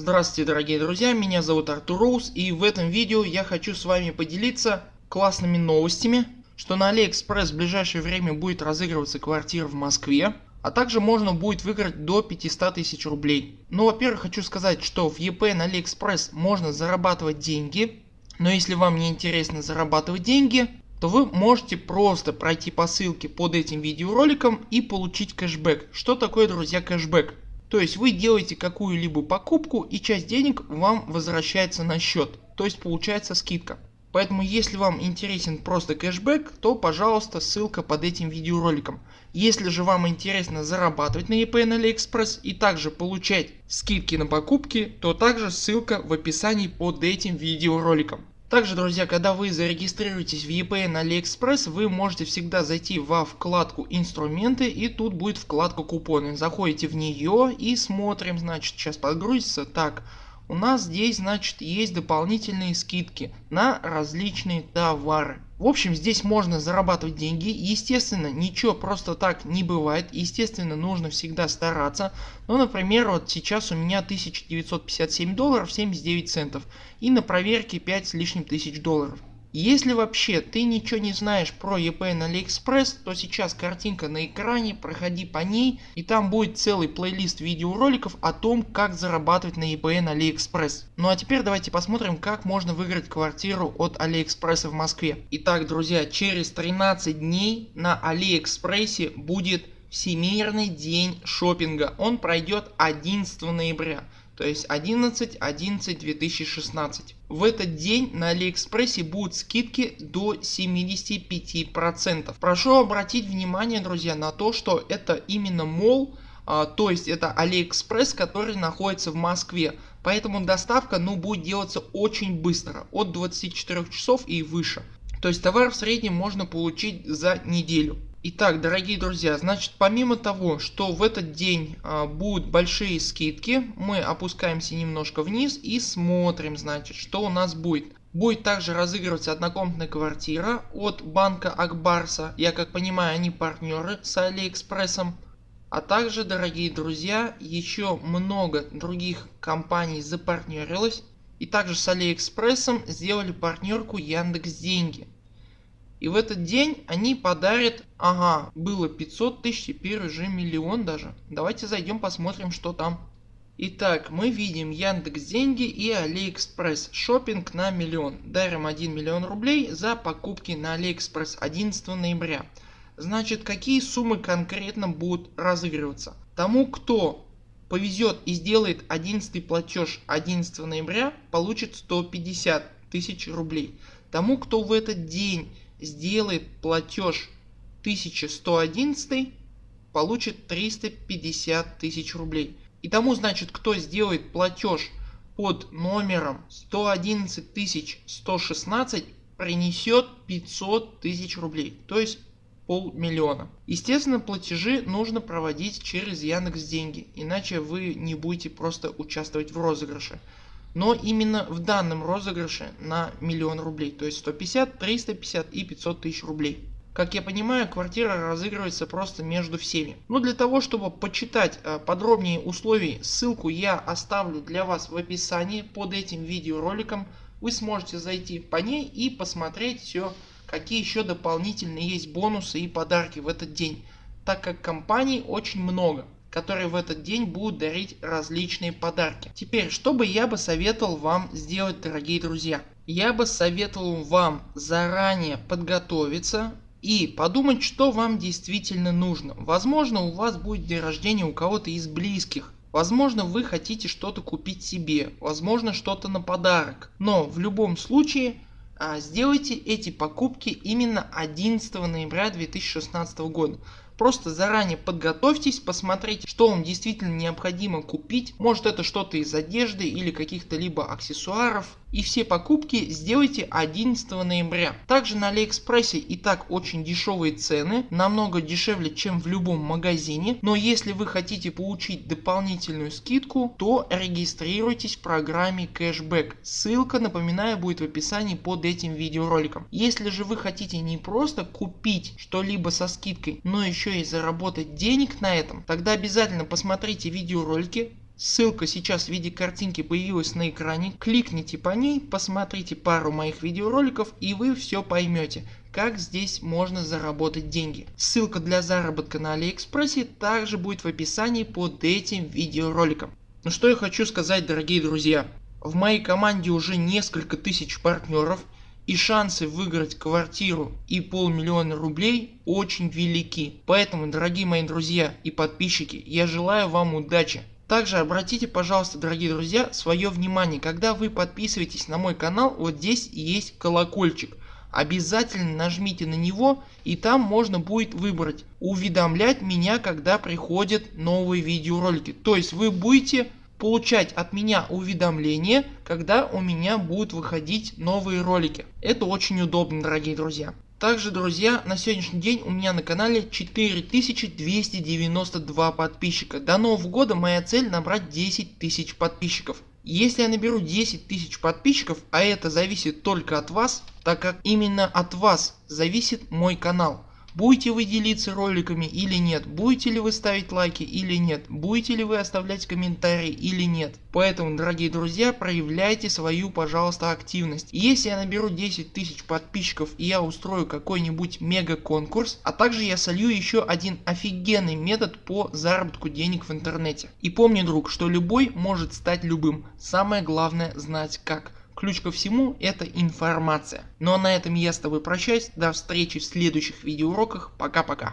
Здравствуйте дорогие друзья, меня зовут Артур Роуз и в этом видео я хочу с вами поделиться классными новостями, что на Алиэкспресс в ближайшее время будет разыгрываться квартира в Москве, а также можно будет выиграть до 500 тысяч рублей. Ну во-первых хочу сказать, что в ePN на Алиэкспресс можно зарабатывать деньги, но если вам не интересно зарабатывать деньги, то вы можете просто пройти по ссылке под этим видеороликом и получить кэшбэк. Что такое друзья кэшбэк? То есть вы делаете какую-либо покупку и часть денег вам возвращается на счет. То есть получается скидка. Поэтому если вам интересен просто кэшбэк, то пожалуйста ссылка под этим видеороликом. Если же вам интересно зарабатывать на ePay на AliExpress и также получать скидки на покупки, то также ссылка в описании под этим видеороликом. Также друзья когда вы зарегистрируетесь в на AliExpress вы можете всегда зайти во вкладку инструменты и тут будет вкладка купоны. Заходите в нее и смотрим значит сейчас подгрузится. Так у нас здесь значит есть дополнительные скидки на различные товары. В общем здесь можно зарабатывать деньги. Естественно ничего просто так не бывает. Естественно нужно всегда стараться. Ну например вот сейчас у меня 1957 долларов 79 центов и на проверке 5 с лишним тысяч долларов. Если вообще ты ничего не знаешь про ePay на AliExpress, то сейчас картинка на экране, проходи по ней и там будет целый плейлист видеороликов о том как зарабатывать на eBay на AliExpress. Ну а теперь давайте посмотрим как можно выиграть квартиру от AliExpress в Москве. Итак друзья через 13 дней на AliExpress будет Всемирный день шопинга. Он пройдет 11 ноября то есть 11 11 2016. В этот день на Алиэкспрессе будут скидки до 75%. Прошу обратить внимание друзья на то что это именно мол а, то есть это Алиэкспресс который находится в Москве. Поэтому доставка ну будет делаться очень быстро от 24 часов и выше. То есть товар в среднем можно получить за неделю. Итак дорогие друзья значит помимо того что в этот день а, будут большие скидки мы опускаемся немножко вниз и смотрим значит что у нас будет. Будет также разыгрываться однокомнатная квартира от банка Акбарса. Я как понимаю они партнеры с Алиэкспрессом. А также дорогие друзья еще много других компаний запартнерилось. И также с Алиэкспрессом сделали партнерку Яндекс Деньги. И в этот день они подарят, ага, было 500 тысяч, теперь уже миллион даже. Давайте зайдем посмотрим что там. Итак, мы видим Яндекс Деньги и Алиэкспресс. Шопинг на миллион. Дарим 1 миллион рублей за покупки на Алиэкспресс 11 ноября. Значит какие суммы конкретно будут разыгрываться? Тому кто повезет и сделает 11 платеж 11 ноября получит 150 тысяч рублей. Тому кто в этот день сделает платеж 1111 получит 350 тысяч рублей. И тому значит кто сделает платеж под номером 111 116 принесет 500 тысяч рублей. То есть полмиллиона. Естественно платежи нужно проводить через Яндекс Деньги, иначе вы не будете просто участвовать в розыгрыше но именно в данном розыгрыше на миллион рублей то есть 150 350 и 500 тысяч рублей. Как я понимаю квартира разыгрывается просто между всеми. Но для того чтобы почитать э, подробнее условий ссылку я оставлю для вас в описании под этим видеороликом. Вы сможете зайти по ней и посмотреть все какие еще дополнительные есть бонусы и подарки в этот день. Так как компаний очень много которые в этот день будут дарить различные подарки. Теперь что бы я бы советовал вам сделать дорогие друзья. Я бы советовал вам заранее подготовиться и подумать что вам действительно нужно. Возможно у вас будет день рождения у кого-то из близких. Возможно вы хотите что-то купить себе, возможно что-то на подарок. Но в любом случае а, сделайте эти покупки именно 11 ноября 2016 года. Просто заранее подготовьтесь, посмотрите что вам действительно необходимо купить. Может это что-то из одежды или каких-то либо аксессуаров. И все покупки сделайте 11 ноября. Также на Алиэкспрессе и так очень дешевые цены. Намного дешевле чем в любом магазине. Но если вы хотите получить дополнительную скидку то регистрируйтесь в программе кэшбэк. Ссылка напоминаю будет в описании под этим видеороликом. Если же вы хотите не просто купить что-либо со скидкой но еще и заработать денег на этом, тогда обязательно посмотрите видеоролики Ссылка сейчас в виде картинки появилась на экране, кликните по ней, посмотрите пару моих видеороликов и вы все поймете как здесь можно заработать деньги. Ссылка для заработка на Алиэкспрессе также будет в описании под этим видеороликом. Ну что я хочу сказать дорогие друзья. В моей команде уже несколько тысяч партнеров и шансы выиграть квартиру и полмиллиона рублей очень велики. Поэтому дорогие мои друзья и подписчики я желаю вам удачи. Также обратите пожалуйста дорогие друзья свое внимание когда вы подписываетесь на мой канал вот здесь есть колокольчик обязательно нажмите на него и там можно будет выбрать уведомлять меня когда приходят новые видеоролики. То есть вы будете получать от меня уведомления когда у меня будут выходить новые ролики. Это очень удобно дорогие друзья. Также друзья на сегодняшний день у меня на канале 4292 подписчика. До нового года моя цель набрать 10 тысяч подписчиков. Если я наберу 10 тысяч подписчиков, а это зависит только от вас, так как именно от вас зависит мой канал. Будете вы делиться роликами или нет, будете ли вы ставить лайки или нет, будете ли вы оставлять комментарии или нет. Поэтому дорогие друзья проявляйте свою пожалуйста активность. Если я наберу 10 тысяч подписчиков и я устрою какой-нибудь мега конкурс, а также я солью еще один офигенный метод по заработку денег в интернете. И помни друг, что любой может стать любым, самое главное знать как. Ключ ко всему это информация. Ну а на этом я с тобой прощаюсь, до встречи в следующих видеоуроках, пока пока.